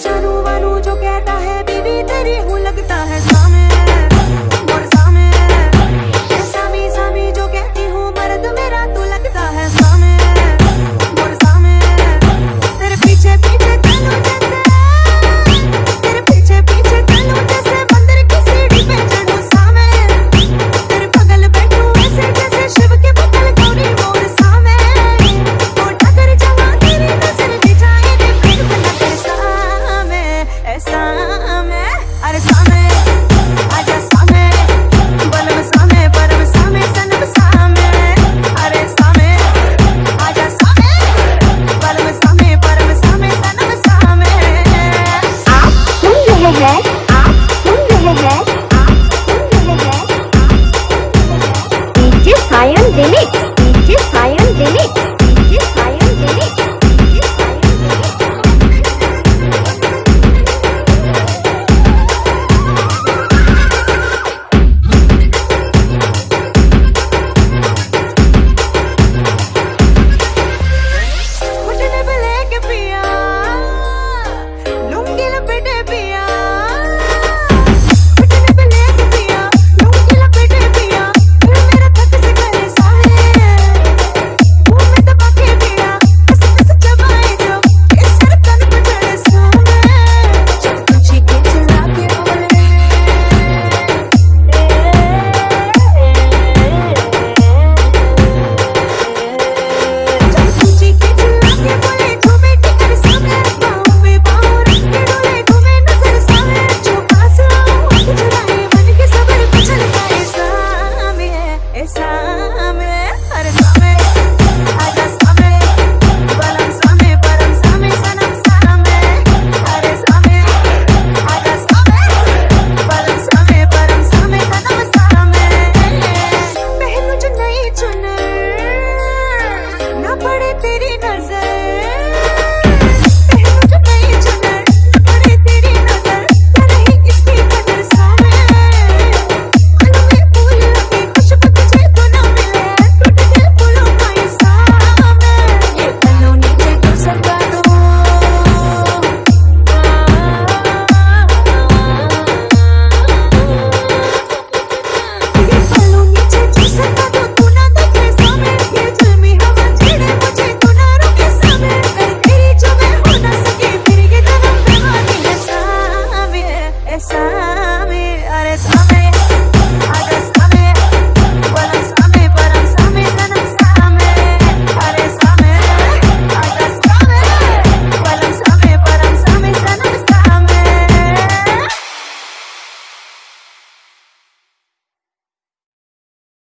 じゃ sun